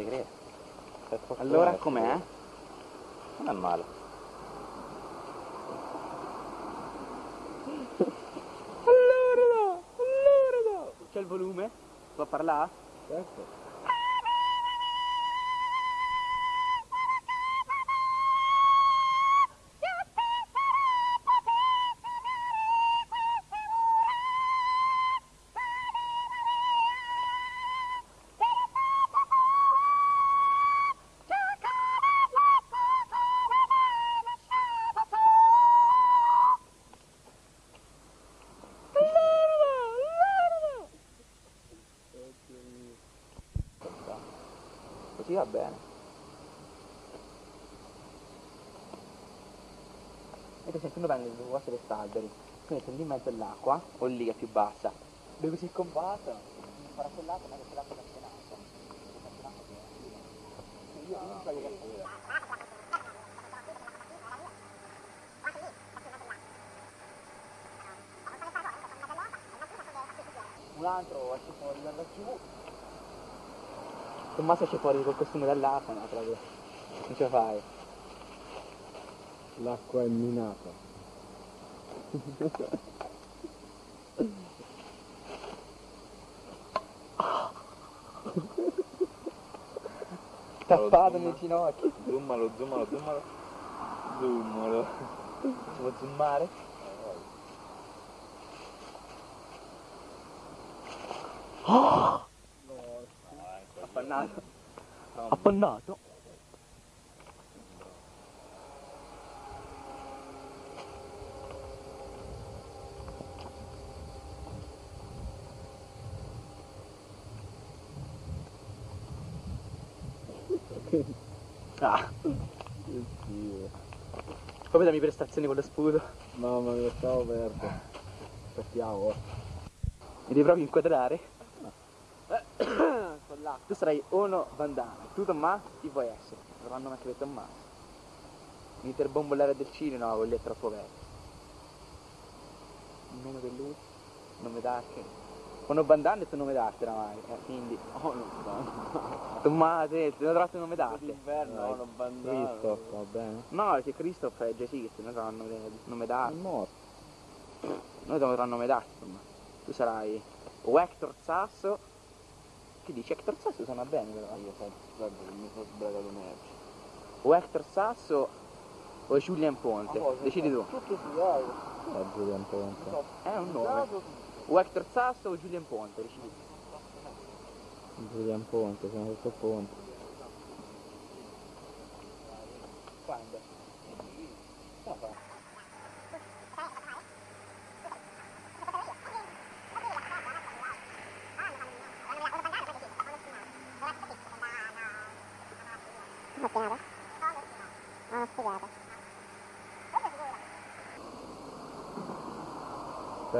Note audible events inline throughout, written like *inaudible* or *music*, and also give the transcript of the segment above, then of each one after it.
segreto. Allora com'è? segreto. Non è male. Allora, allora. C'è il volume? Può parlare? Certo. Va bene. E uno prende due cose per alberi, quindi metti lì in mezzo all'acqua, o lì è più bassa, dove così combattono, farà quell'acqua, ma quell'acqua è campionato. Io non so che un altro esce fuori da giù Tommaso esce fuori col costume dall'acqua no proprio non ce la fai L'acqua è minata. tappato nel ginocchio Zoomalo, zoomalo, zoomalo. Zoomalo. si può zoomare appannato *laughs* Ah, poi dammi prestazioni con lo sputo. Mamma mia, stavo perso. Aspettiamo. Mi devi proprio inquadrare. Tu sarai uno Vandana, tu Tommaso, chi vuoi essere? Lo fanno mettere Tommaso. Bombolare del cinema, no, quello è troppo vecchio. Il nome per lui? Nome d'arte? Uno Bandana è il tuo nome d'arte oramai, eh, quindi. *laughs* Oh, non so. Tommaso, ti ho trovato il nome d'arte. D'inverno, Dai, oh, non bandare. Cristo, va bene. No, perché Christoph è già esiste, noi troviamo il nome, nome È d'arte. morto. Noi troviamo il nome d'arte, insomma. Tu sarai o Hector Sasso. Che dici? Hector Sasso suona bene però. Io guarda che mi sono sbragato merci. O Hector Sasso o Julian Ponte. Decidi tu. Tutto sudato. La Giulian Ponte. È un nome. O Hector Sasso o Julian Ponte, decidi tu. Giulian Ponte, sono sotto Ponte. Quando?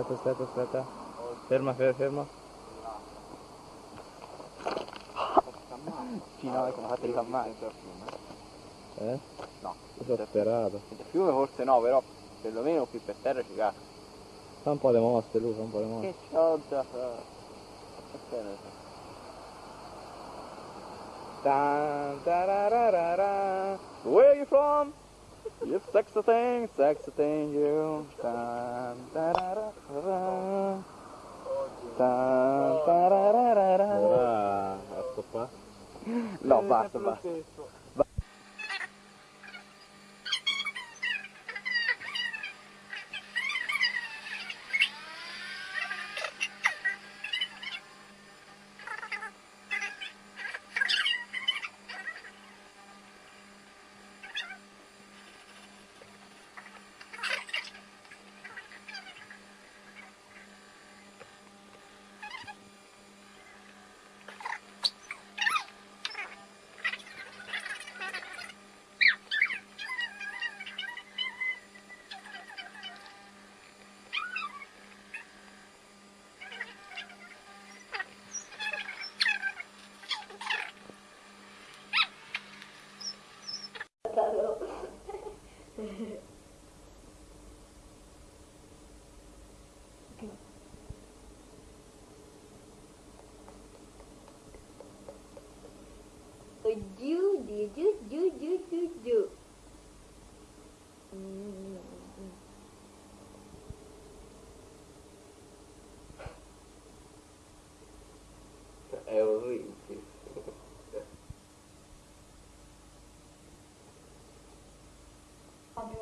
Aspetta, aspetta, aspetta. Ferma, ferma, ferma. Sì, no, sono fatti ricammare. Eh? No. Ho sperato. Il fiume forse no, però perlomeno qui per terra ci cade. Fa un po' di mosse lui, fa un po' di mosse. Che c'ho da fare? Where you from? You sexy thing, sexy thing, you. Dun, tarararara. Dun, tarararara. Ora a stoppare. No, basta, basta. that do do do do do do do. Mm.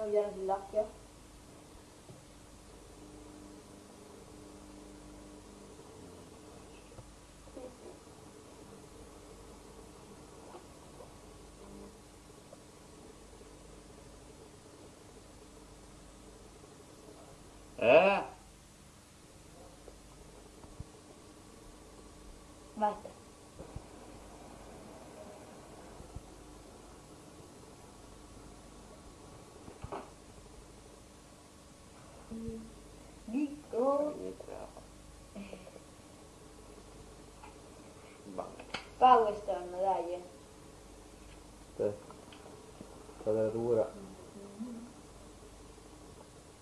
Mi viene sull'occhio? Sì, sì. Eh? Basta. Dico. Inizia. Va. Power Stone, dai. eh. Aspetta. Quadratura.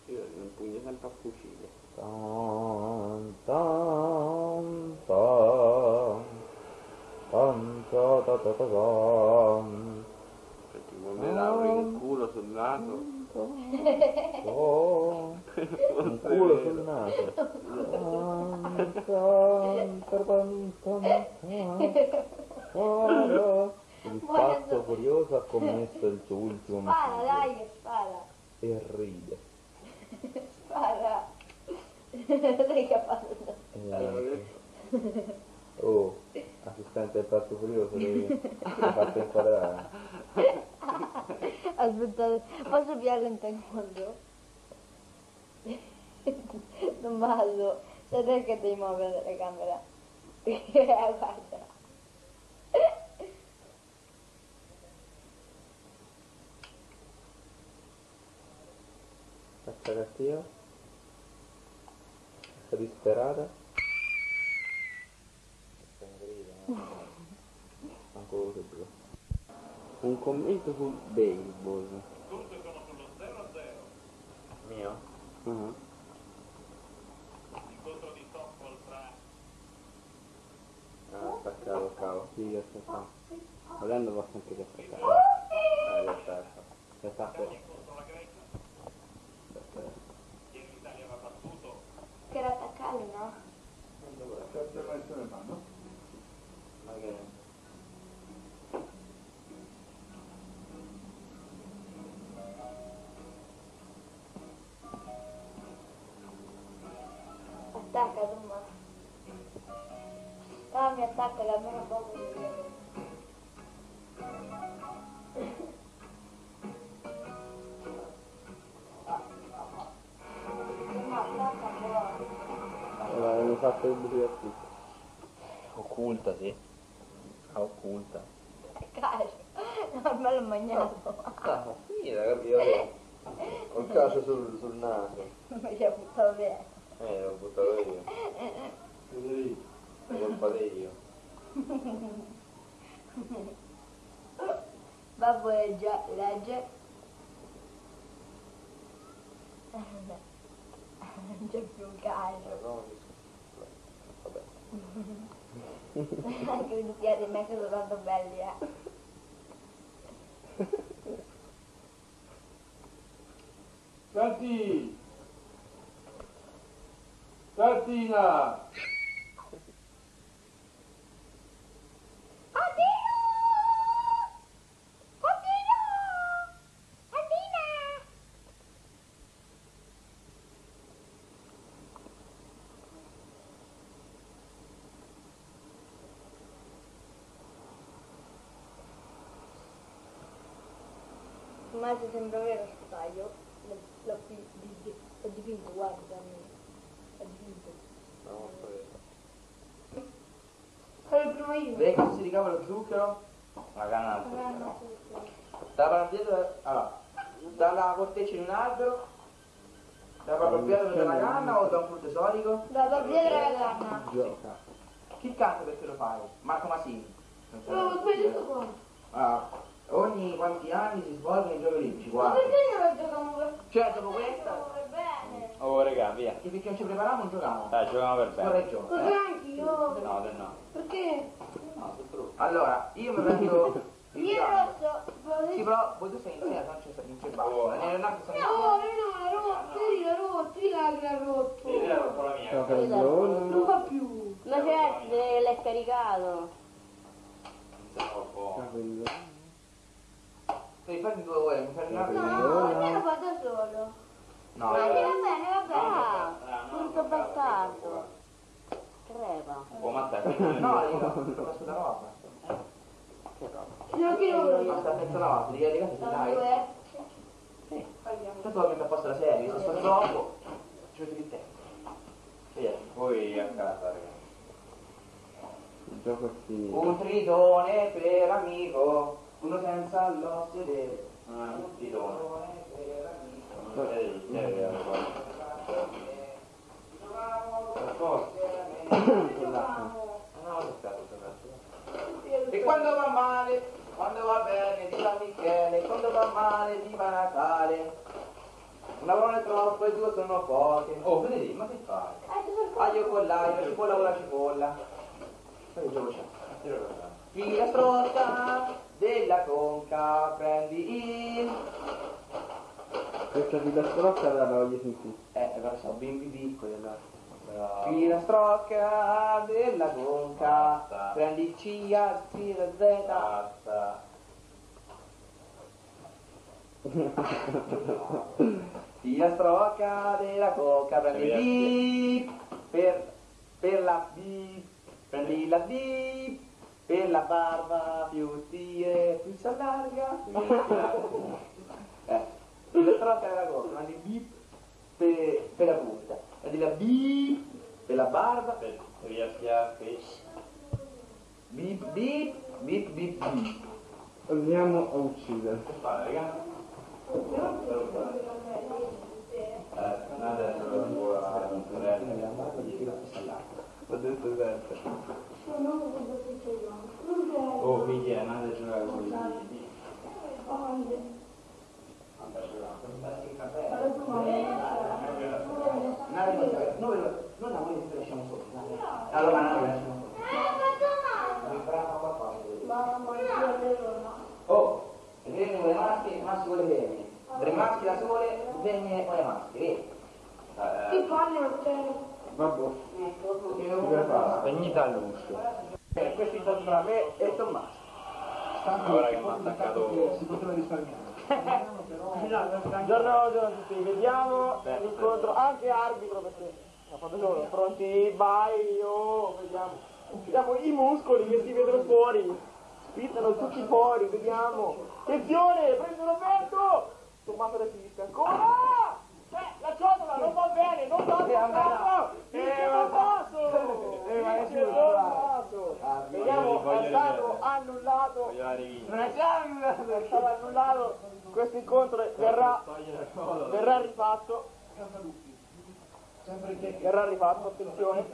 Io non pugno sempre a fucile. Tan, tan, tan. Tan, ta, ta, ta, ta. Cioè ti vuole lauri un culo sul naso. *laughs* Oh, un culo sul naso. *laughs* Tan, tan, tan, tan, tan. Guarda, Il pazzo furioso ha commesso il suo ultimo Spara, omicidio dai, spara. e ride. Spara. Sai *laughs* che ha fatto? Eh, Oh, assistente del pazzo furioso, devi ti ho fatto inquadrare. Aspettate, posso piarlo in taekwondo? Tommaso, sai te che devi muovere la telecamera? *laughs* Eh, Guarda. Faccia cattiva. Sta disperata. Sta in grida, no? Ancora che blu. Un commento sul baseball. Mio? Mhm. Ah, staccato, cavo. Sì, aspetta. Volendo posso anche. Ah, in realtà, Aspetta, aspetta. Che era attaccato, no? Attacca, Tommaso. Che attacca buono. Allora, avevo fatto il buio Occulta, sì. Ah, occulta. Cacio. No, me l'ho mangiato. Ah, sì, capito? *laughs* Ho il calcio sul, sul naso. Mi ci ha buttato via. Eh, l'ho buttato io. È colpa di io. *laughs* Babbo legge, legge. Non c'è più un calcio. Vabbè. Anche i doppiati in me sono tanto belli, eh. Senti! Santina! Ma se sembra vero sto taglio, l'ho, l'ho pi- di- di- l'ho dipinto, guarda, l'ho dipinto. No, Sono il primo io. Vedi come si ricava lo zucchero? La canna al Ah, zucchero. no, sì, sì. Dalla dietro, allora, dalla corteccia di un albero, da proprio dietro della canna o da un frutto esotico? Da da dietro la canna. Gioca. Chi canta perché lo fai? Marco Masini. So. Oh, questo qua. Allora, ogni quanti anni si svolgono i giochi olimpici? Ma Guarda. perché non lo giochiamo per Cioè, dopo questa, per bene? Oh, raga, via. che perché non ci preparavamo non giocavamo. Dai, giochiamo per bene. e gioco. Così eh. anch'io. No, te no. Perché? No, sei brutto. Allora, io mi prendo *laughs* il Io rosso. Sì, però voi tu sei in terra, non c'è non c'è basta. E Leonardo sta No, no, l'ha rotto, lì l'ha rotto, lì l'ha l'ha rotto. Sì, era un po' la mia. Gioca il gol. Non fa più. Ma certo, l'hai caricato. Non so, un po'. Capello. Devi farmi due ore, mi fai una No, io lo fa da solo. No, Ma eh, va bene, va bene. Ah, brutto bastardo. Creva. Oh, ma te, no, io ho messo la roba. Non ti lo Basta, pezzo la roba, devi arrivare Sono dai. Sì. Tanto ho messo a posto la serie, se sto troppo, ci metto di tempo. Via. Poi a casa, ragazzi. Il gioco è finito. Un tritone per amico, uno senza lo sedere. Ah, un titone. per amico. Non sei di te, guarda. E quando va male, quando va bene di San Michele, quando va male di Natale. Una parola è troppo e due sono poche. Oh, vedi, ma che fai? Aglio con l'aglio, cipolla con la cipolla. Che gioco c'è? Fila strotta della conca, prendi il... Questa filastrocca la voglio sentire. Eh, però sono bimbi piccoli allora. Fila strocca della conca, Basta. prendi il CIA, fila Z. Basta. *laughs* Fila strocca della conca, prendi il B per, per la B, prendi la B per la barba più stile, più si allarga. eh, fila strocca della conca, prendi il B per, per la punta, prendi la B per la barba, Via schiaffi. bip bip bip bip bip. Andiamo a uccidere. Che fare, raga? Eh, adesso lo devo a Ho detto sempre. Oh, figlia, andate a giocare con i Noi non la voglio che lasciamo sotto. Allora noi la lasciamo sotto. Oh, vedete con le maschi, maschi con le femmine. Tre maschi da sole, femmine con le maschi, vedi? Ti fanno Vabbè. Spegnita all'uscio. Eh, questi sono tra me e Tommaso. Ora che mi ha attaccato... Buongiorno a tutti, vediamo l'incontro anche arbitro perché ha fatto solo pronti, vai, oh, vediamo. Vediamo i muscoli che si vedono fuori, spizzano tutti fuori, vediamo. Attenzione, prendono vento! Tommaso resiste ancora! Eh, la ciotola non va bene, non va Tommaso! Eh, Tommaso! Eh, *laughs* ma è Vince giusto, Tommaso! Vediamo, è stato annullato. Non è stato annullato questo incontro verrà, verrà rifatto verrà rifatto attenzione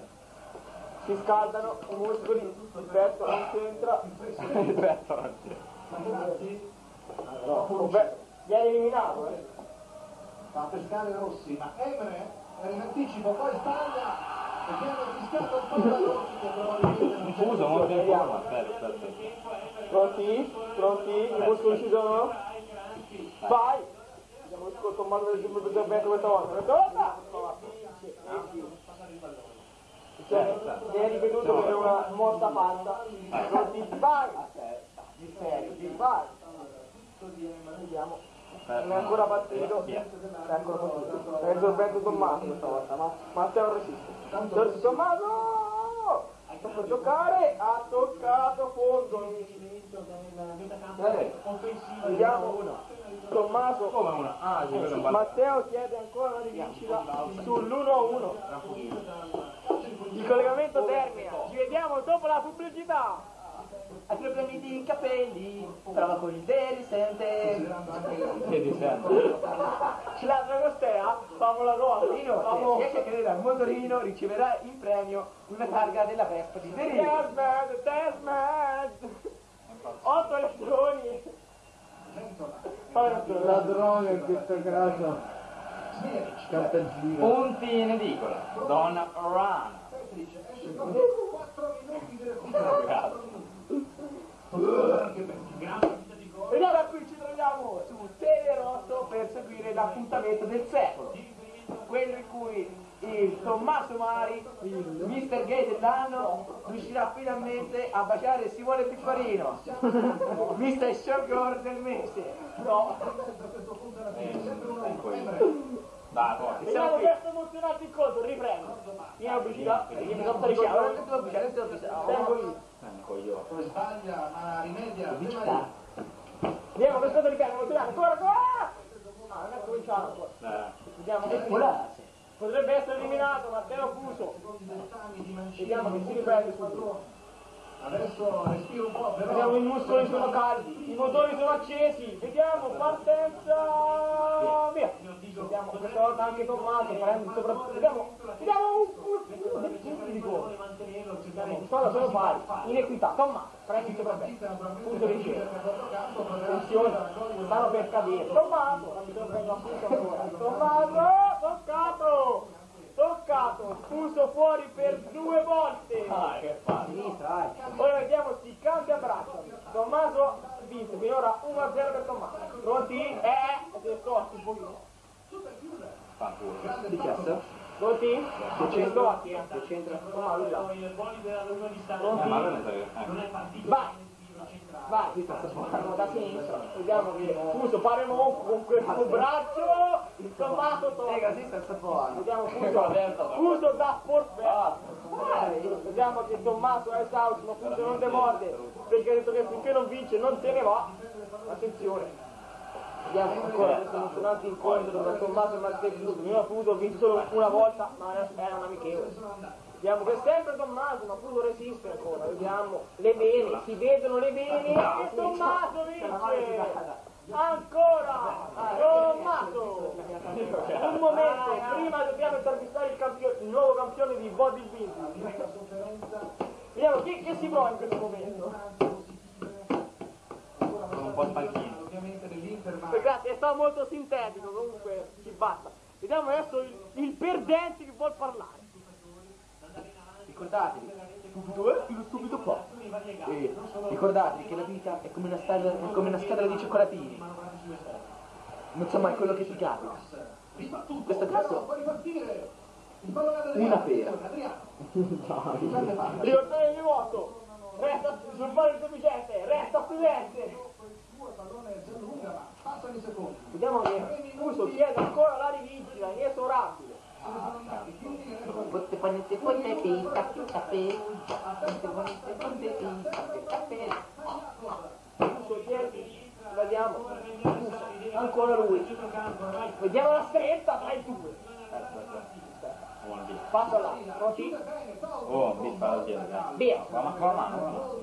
si scaldano i muscoli il petto non c'entra Il petto non beh, viene eliminato eh. fa pescare Rossi, ma Emre è in anticipo, poi sbaglia e viene fischiato il palla Rossi che non. Scusa, in forma. Aspetta, aspetta. pronti? pronti? i muscoli ci sono? Vai. Vediamo il Tommaso del Giubbio del Bento questa volta vince cioè, viene ripetuto per una morta fatta. Vai. Serio, di vai. Vediamo non è ancora partito. È ancora partito. È il sorbetto Tommaso questa volta ma Matteo resiste. Tommaso! Per giocare. Ha toccato fondo vediamo Tommaso. Come una? Ah, sì, quello è un bal- Matteo chiede ancora una rivincita sull'1-1 il collegamento termina. Ci vediamo dopo la pubblicità. Hai problemi di capelli, prova con il derisente. Che ti sento? ce l'ha Dragostea famo la cosa Rino, famo se riesce a credere al motorino, riceverà in premio una targa della Vespa di Derino. Desmond Desmond 8 elettroni Fai La droga in questo caso. Punti in edicola. Donna Rana. 4 minuti di recupero. E allora qui ci troviamo su Telerosso per seguire l'appuntamento del secolo, quello in cui il Tommaso Mari, Mister Gay dell'anno riuscirà finalmente a baciare Simone Piccolino. Mister Showgirl del mese. no, Dai, poi. vediamo questo emozionato incontro, riprendo. Mia pubblicità, perché mi sono la baciare, tu la baciare. Tengo io. Eh. Come sbaglia, ma rimedia. Vediamo questo richiamo, emozionato, ancora, ancora! Ah, non è cominciato ancora. Eh. Vediamo che potrebbe essere eliminato Matteo Fuso. Vediamo che si riprende subito. Adesso respira un po', Vediamo però. i muscoli sono caldi, i motori sono accesi, vediamo, partenza, via. Vediamo questa volta anche Tommaso, prende soprattutto, vediamo, vediamo un, di. Vediamo, quest'ora sono pari, inequità, Tommaso, prende il sopravvento, punto riceve. Attenzione, stanno per cadere, Tommaso, non mi sorprendo appunto ancora, Tommaso, toccato, toccato, fuso fuori per due volte. Ah, che fa? Sinistra, dai. Ora vediamo si cambia braccio. Tommaso vinto finora 1-0 per Tommaso. Pronti? Eh, siete scotti un pochino. Fanculo. Successo? Pronti? Siete scotti. Che c'entra? Tommaso già. Eh, Pronti? Vai! Vai! Partiamo da sinistra. Vediamo che Fuso pare monco con questo braccio. Tommaso tocca. Lega, si sta sapendo. Vediamo Fuso. Fuso da forfè. Vediamo che Tommaso è esausto, ma Fuso non demorde. Perché ha detto che finché non vince non se ne va. Attenzione. Vediamo ancora questo emozionante incontro tra Tommaso e Matteo. Prima Fuso ha vinto una volta, ma era un amichevole. Vediamo che è sempre Tommaso, ma Fuso resiste ancora. Vediamo le vene, si vedono le vene e Tommaso vince. Ancora! Tommaso! Un momento, prima dobbiamo intervistare il, il nuovo campione di bodybuilding. Vediamo chi, chi si prova in questo momento. Sono un po' stanchino. Dell'Inter, ma Grazie, è stato molto sintetico, comunque ci basta. Vediamo adesso il, il perdente che vuol parlare. Ricordatevi, stupido è, lo stupido fa. E ricordatevi che la vita è come una, scatola, è come una scatola di cioccolatini. Non so mai quello che ti capita. In questo caso, può una pera. Ricordatevi di vuoto. Resta sul fare il sufficiente, resta studente. Pallone lunga, ma passano i secondi. Vediamo che Fuso chiede ancora la rivincita, inesorabile. Botte panette ponte pizza, pizza pe. Botte panette ponte pizza, pizza pe. Fuso chiede, vediamo. Ancora lui. Vediamo la stretta tra i due. Passa là, pronti? Oh, mi fa la chiesa. Via. Ma con la mano.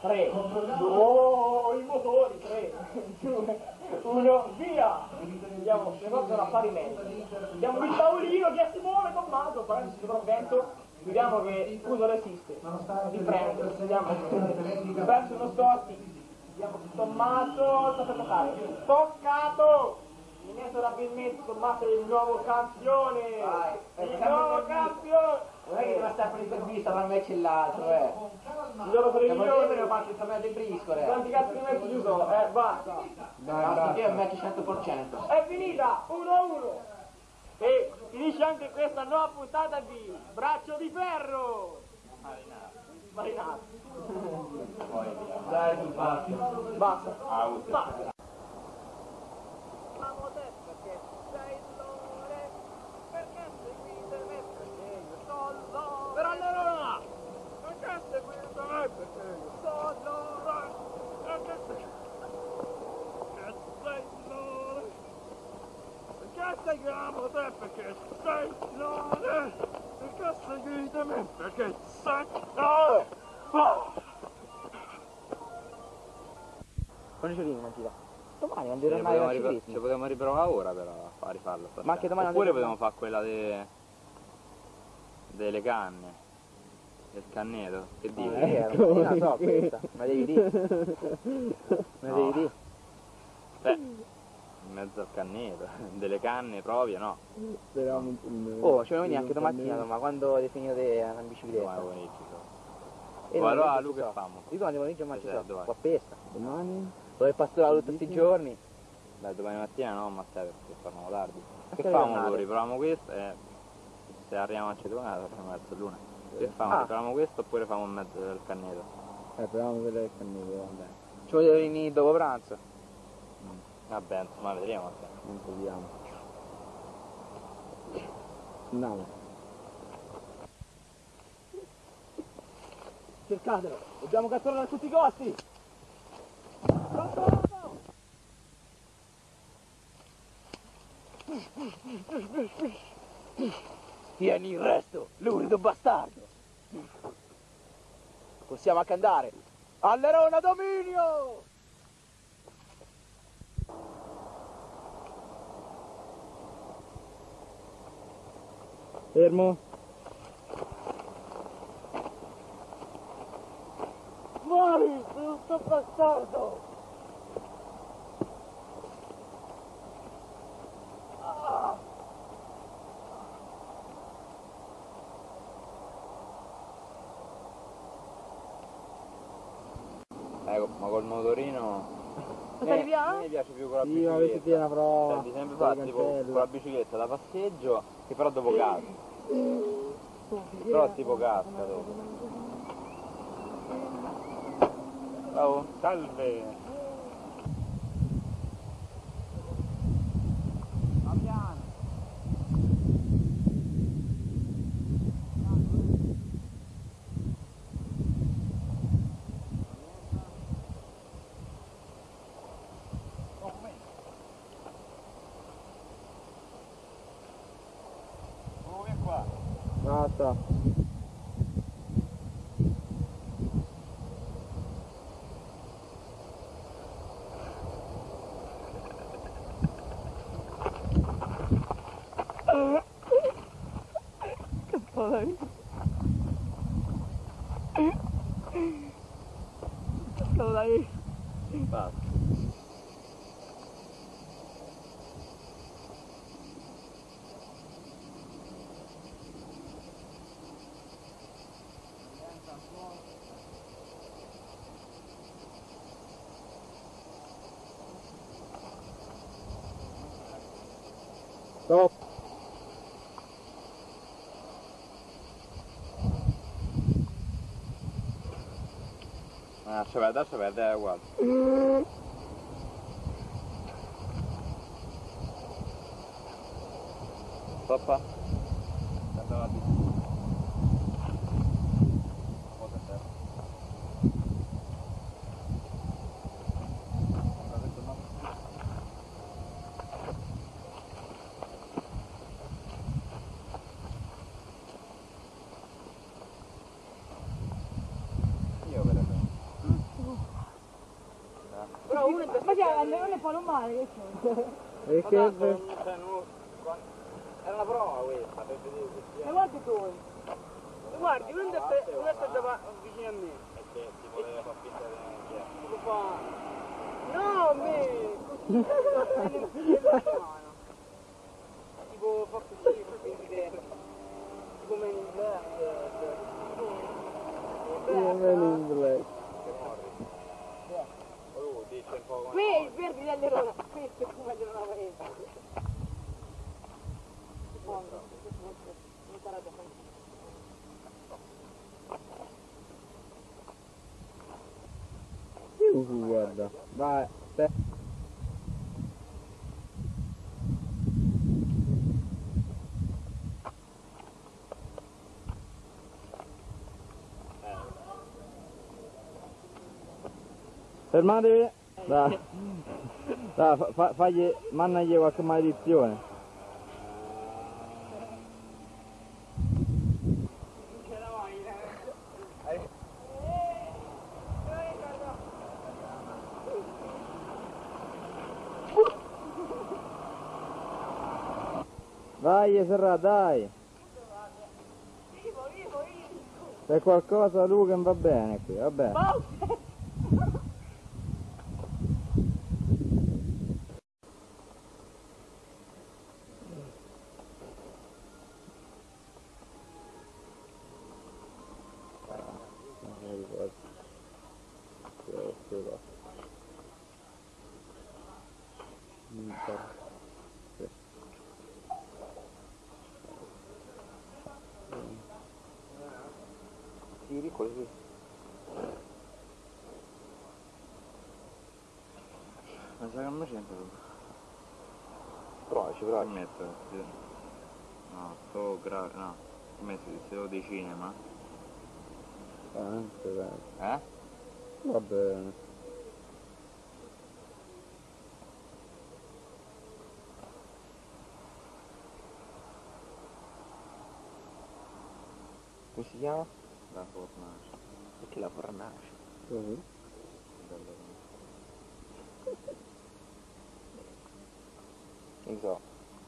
Tre. Oh, i motori, tre. *laughs* Due, uno, via. Vediamo, le cose sono affari meglio. Vediamo il tavolino che si muove Tommaso, prende il sopravvento. Vediamo che Fuso resiste. Riprende, vediamo. Verso uno scotti. Vediamo Tommaso sta per toccare. Toccato! Inesorabilmente Tommaso è il nuovo campione! Vai, Il nuovo campione. Non è che deve stare per l'intervista tra me e l'altro, eh. Il loro Siamo io me premio! faccio il torneo di briscole. Quanti cazzo di mezzo ci sono? Eh, basta! Basta che è un match 100%. È finita! 1-1! E finisce anche questa nuova puntata di Braccio di Ferro! Marinato. Dai, tu basta. Basta. Basta. Per allora! Perché seguite me? Perché io sto allora! Perché sei loro? Perché seguiamo te? Perché sei loro? Perché seguite me? Perché sei loro? Quando ci ma ti va? Domani quando potevamo, al ripro- ciclismo. ci potevamo riprovare ora però a rifarlo. stasera. Ma anche domani Oppure potevamo fare quella de... delle canne. Del canneto. Che dici? Eh, *laughs* non la so questa, ma devi dire. *laughs* Ma No. devi dire. Eh, in mezzo al canneto. *laughs* Delle canne proprie no. Oh, ci voglio venire anche domattina, ma quando hai finito di andare in Domani bicicletta? pomeriggio. so. E Oh, allora domani Luca so. famo. Io domani pomeriggio ma ci Stasera, so, qua a pesca. Domani? Dove pastorare tutti questi giorni? Dai, domani mattina no, Matteo, perché torniamo tardi. Che famo allora? Riproviamo questa e se arriviamo a Cetumana facciamo verso l'una. Che Ah. famo? Facciamo questo oppure famo in mezzo del canneto? Eh, proviamo a vedere il cannino, vabbè. Ci voglio venire dopo pranzo. Vabbè, insomma vedremo. Non proviamo. Andiamo. Cercatelo, dobbiamo catturarlo a tutti i costi! Tieni il resto, lurido bastardo. Possiamo anche andare. Allerona dominio! Fermo. Muori, brutto bastardo! Ecco, ma col motorino... Eh, via? a me piace più con la Sì, ma avete bicicletta. una prova. Senti, sempre la fatto tipo con la bicicletta da passeggio, che però dopo casca. Però tipo casca dopo. Ciao. Salve. Stop. That's se that's se there, è uguale. Mm. Palomare che c'è? E che... cioè, quando- Era una prova questa per vedere se si E guardi tu! Guardi, uno sta, uno sta da- vicino a me. E che si poteva far finta di. Tipo fa... No, a me! *laughs* tipo fa così, fa di... Come in black. Men in Black. Dice un po' come... Qui il verde dell'allerone, questo è come della paese. Uh, guarda. Vai. Te. Fermatevi. Dai. Dai, fa- fa- fagli, mannagli qualche maledizione. Vai Serra, dai! C'è qualcosa Luca va bene qui, va bene. Sa che non mi tu. Provaci, provaci. metto? No, sto gra... no. Messo il sito dei cinema? Anche bene. Eh? Va bene. Come si chiama? La fornace. Perché la fornace? Così. Bello. *laughs* Non so.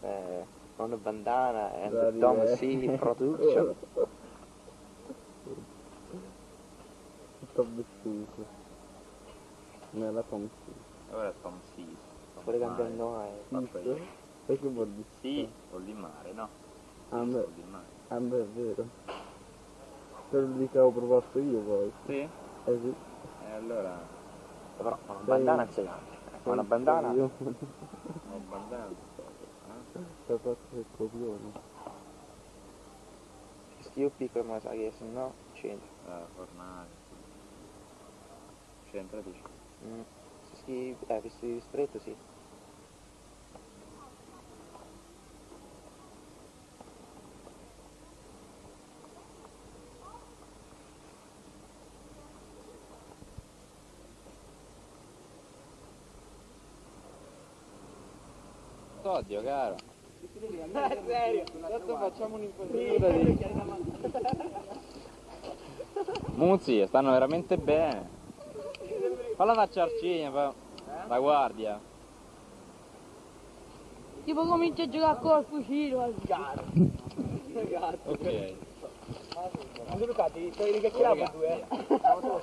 Eh, una bandana and Da the Tom dire. C production. Sto vestito. Nella pompa. Ora Tom Sis. Pure cambiando mai. Faccio io. E che vuol dire? Sì, vuol di mare, no? Ah, beh. vuol di mare. Ah, beh, è vero. Quello lì che avevo proposto io poi. Sì? Eh sì. E allora... Però una bandana è gigante. Una bandana? Io Ho Peppa Pig Kobe or no? Still pick up I guess, no? Change. Uh, fornare. Sempre dici? Mm. Se scrive, eh, se stretto sì. Oddio, caro. serio, adesso facciamo un'inquadratura Muzzi, stanno veramente bene. Falla faccia arcigna, fa... La guardia. Tipo comincia a giocare col fucile al garo. Ok. Luca, ti stai ricacchiando tu, eh?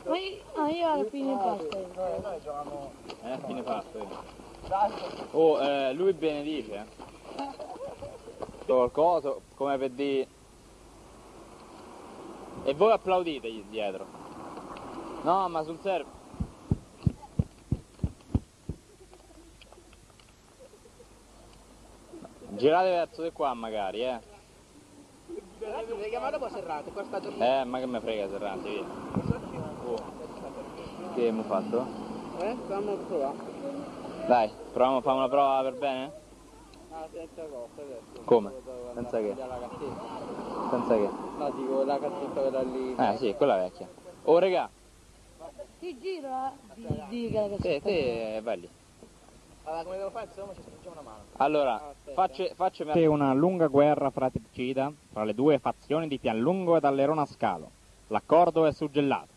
Ma io, ah, io alla fine basta. Eh, fine fatto. Oh, eh, lui benedice. eh. Qualcosa, come per dire... E voi applaudite dietro. No, ma sul serio... Girate verso di qua magari, eh. Mi chiamato poi giornata. Eh, ma che me frega Serrante, via. Oh. Che abbiamo fatto? Eh, stiamo a provare. Dai, proviamo a fare una prova per bene? Ah, senza cosa adesso. Come? Senza che? cassetta. Senza che? No, dico la cassetta quella lì. Eh sì, quella vecchia. Oh regà, Ti gira, di, di che la te, te vai lì. Allora, come devo fare? Insomma, ci stringiamo una mano. Allora, Aspetta. facce, faccemi una lunga guerra fratricida tra le due fazioni di Pianlungo ed Allerona Scalo. L'accordo è suggellato.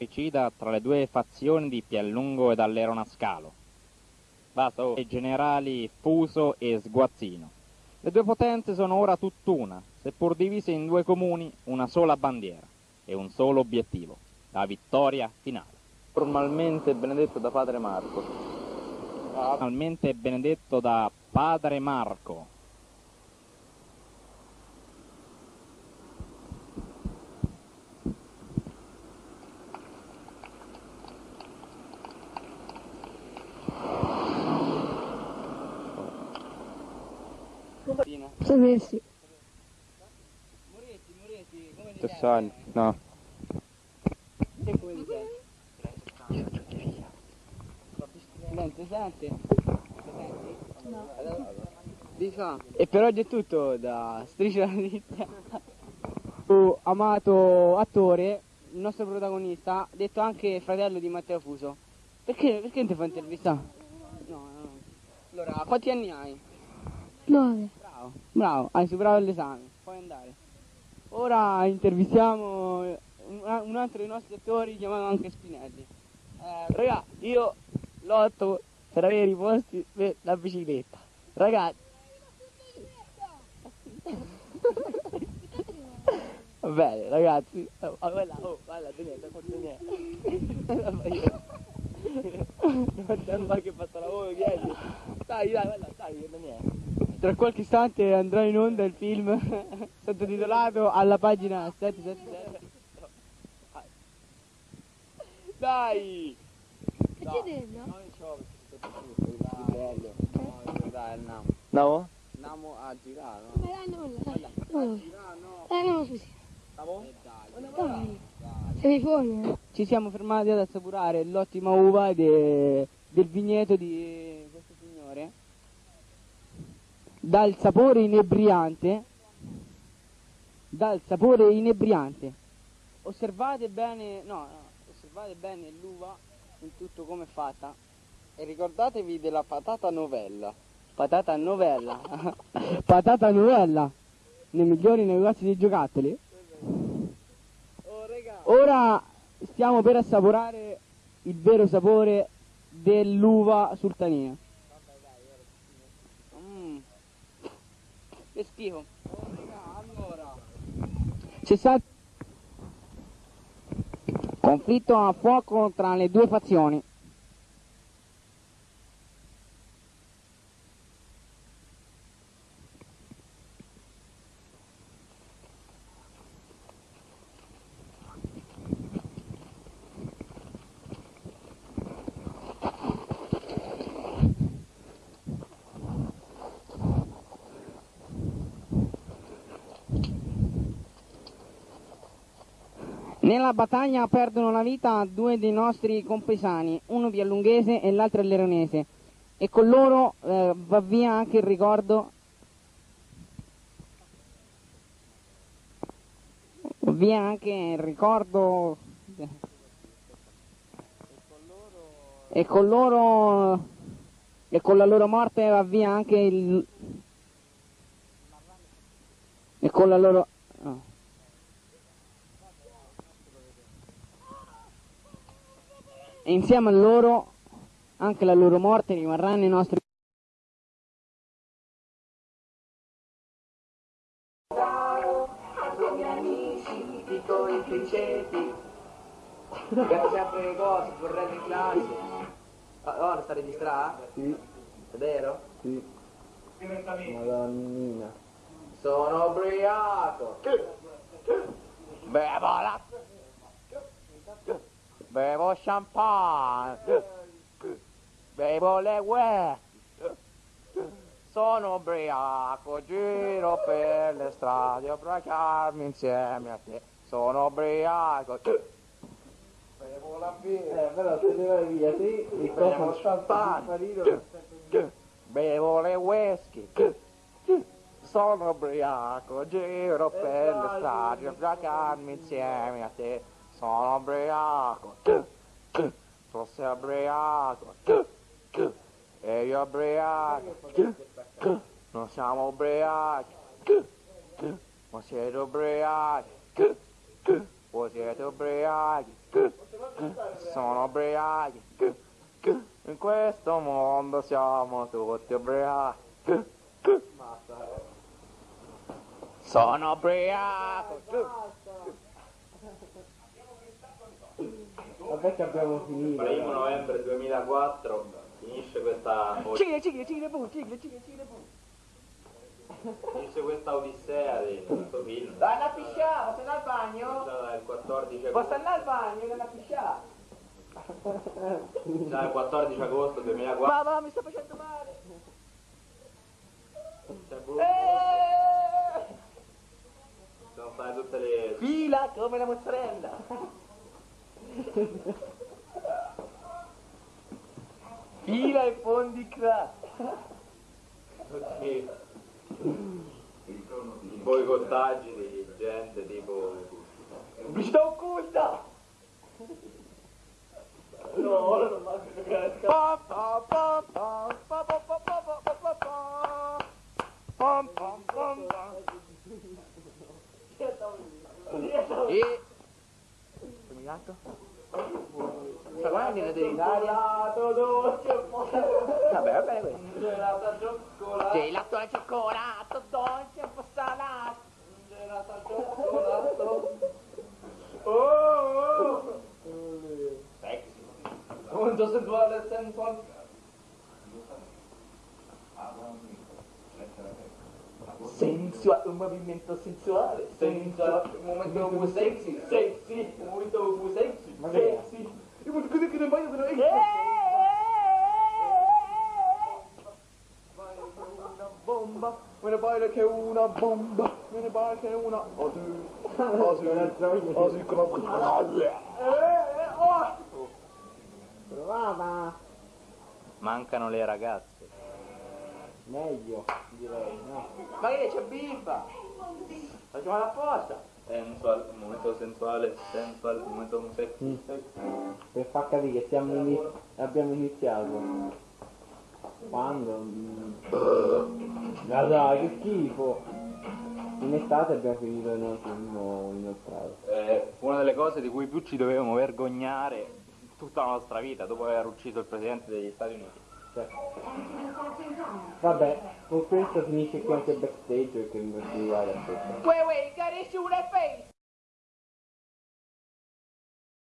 Fratricida tra le due fazioni di Pianlungo ed Allerona Scalo. Basta, oh. I generali Fuso e Sguazzino. Le due potenze sono ora tutt'una, seppur divise in due comuni, una sola bandiera e un solo obiettivo, la vittoria finale. Formalmente benedetto da padre Marco. Formalmente benedetto da padre Marco. Sapessi. Tessali, no. Che come ti senti? Non ti senti? No. Di fa. E per oggi è tutto da Striscia la Notizia. Oh, amato attore, il nostro protagonista, detto anche fratello di Matteo Fuso. Perché, perché non ti fa intervista? No, no, no. Allora, quanti anni hai? Nove. Bravo, bravo, hai superato l'esame, puoi andare. Ora intervistiamo un, altro dei nostri attori chiamato anche Spinelli. Eh, raga, io lotto per avere i posti per la bicicletta. Ragazzi. Va bene, ragazzi. Oh, oh, guarda, oh, guarda, Daniele, forse niente. Guarda che fatto lavoro, chiedi. Dai, dai, guarda, dai, Daniele. Tra qualche istante andrà in onda il film *laughs* sottotitolato alla pagina 777. Dai! Che c'è dentro? Dai, andiamo. No? Andiamo a girare, no? Ma dai, non la. Non lo so. Eh, non lo so. sì. Dai, telefoni. Ci siamo fermati ad assapurare l'ottima uva de- del vigneto di. Dal sapore inebriante. Dal sapore inebriante. Osservate bene, no, no, osservate bene l'uva in tutto come è fatta. E ricordatevi della patata novella. Patata novella. *laughs* Patata novella. Nei migliori negozi di giocattoli. Ora stiamo per assaporare il vero sapore dell'uva sultania. Mm. Che schifo. C'è stato conflitto a fuoco tra le due fazioni. Nella battaglia perdono la vita due dei nostri compaesani, uno piallunghese e l'altro leronese, e con loro eh, va via anche il ricordo via anche il ricordo e con loro e con la loro morte va via anche il e con la loro e insieme a loro anche la loro morte rimarrà nei nostri i miei amici, dico i criceti. Abbiamo sempre le cose, correndo in classe. Sta registrando? Sì, È vero? sì. Madonnina. Sono ubriaco. Bevo la... Bevo champagne. Bevo le ue. Sono ubriaco, giro per le strade ubriacarmi insieme a te. Sono ubriaco. Bevo la birra. Eh, però se ne vai via, sì, il copo champagne. Bevo le whisky. Sono ubriaco, giro per le strade ubriacarmi insieme a te. Sono ubriaco. Tu sei ubriaco. E io ubriaco. Non siamo ubriachi. Ma siete ubriachi. Voi siete ubriachi. Sono ubriachi. In questo mondo siamo tutti ubriachi. Sono ubriaco. Vabbè che abbiamo finito. Primo dai. novembre 2004 finisce questa, Cigle, cigle, cigle, boom, cigle, cigle, cigle, boom. finisce questa odissea di questo film. Dai, la piscià, posso andare al bagno? Già il 14 Posso agosto, andare al bagno, nella piscià? già il 14 agosto 2004 Mamma, mi sta facendo male. c'è Bruno, Eh! sono state tutte le Fila come la mozzarella. Fila e fondi crack. i boicottaggi di gente tipo Pubblicità occulta. No, ora non manca giocare Pa, pa, pa, pa, pa, pa, pa, pa, pa, pa, pa, pa. Pam, pam, pam, pam. E... Gatto? Sta guardando in d'Italia. dolce, Vabbè, va bene questo. Gelato al cioccolato. Gelato al cioccolato, dolce, un po' salato. Gelato al cioccolato. Oh, oh. Sexy. Molto sensuale e sensuale. Sensuale, un movimento sensuale. Senza un momento più sexy, sexy, un momento più sexy, sexy. Io voglio che ne voglio che ne Eh! Vai come una bomba, me ne pare che una bomba, me ne pare che una... Oh sì, oh sì, oh sì. Eh, eh, oh! Provava! Mancano le ragazze. Meglio, direi, no? Ma che c'è bimba? Facciamo apposta. Sensual, momento sensuale, sensual, momento sexy. Per far capire che siamo ini- abbiamo iniziato. Quando? Mm. Ma dai, che schifo! In estate abbiamo finito il film inoltrato. Eh, una delle cose di cui più ci dovevamo vergognare tutta la nostra vita dopo aver ucciso il presidente degli Stati Uniti. Vabbè, con questo finisce qui anche il backstage perché mi posso arrivare a questo. Wait, wait, got issue with that face.